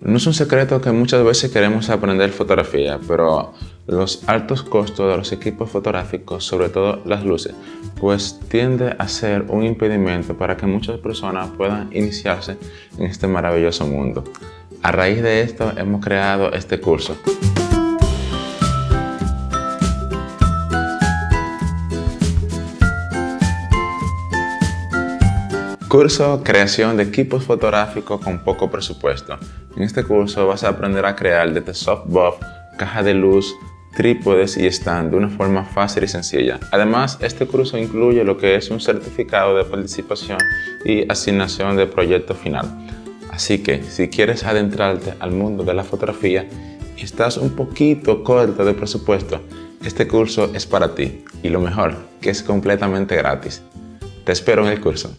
No es un secreto que muchas veces queremos aprender fotografía, pero los altos costos de los equipos fotográficos, sobre todo las luces, pues tiende a ser un impedimento para que muchas personas puedan iniciarse en este maravilloso mundo. A raíz de esto hemos creado este curso. Curso Creación de equipos fotográficos con poco presupuesto. En este curso vas a aprender a crear desde softbox, caja de luz, trípodes y stand de una forma fácil y sencilla. Además, este curso incluye lo que es un certificado de participación y asignación de proyecto final. Así que, si quieres adentrarte al mundo de la fotografía y estás un poquito corto de presupuesto, este curso es para ti. Y lo mejor, que es completamente gratis. Te espero en el curso.